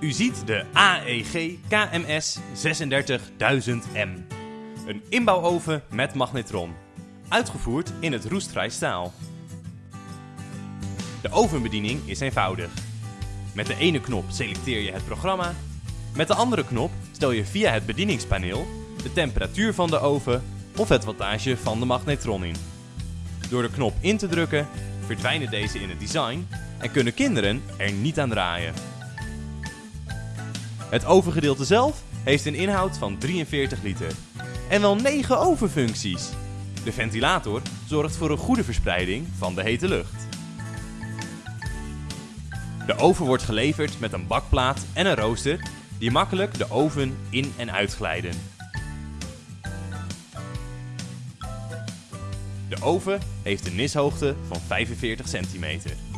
U ziet de AEG KMS 36000M. Een inbouwoven met magnetron. Uitgevoerd in het roestvrij staal. De ovenbediening is eenvoudig. Met de ene knop selecteer je het programma. Met de andere knop stel je via het bedieningspaneel de temperatuur van de oven of het wattage van de magnetron in. Door de knop in te drukken verdwijnen deze in het design en kunnen kinderen er niet aan draaien. Het ovengedeelte zelf heeft een inhoud van 43 liter en wel 9 ovenfuncties. De ventilator zorgt voor een goede verspreiding van de hete lucht. De oven wordt geleverd met een bakplaat en een rooster die makkelijk de oven in en uitglijden. De oven heeft een nishoogte van 45 centimeter.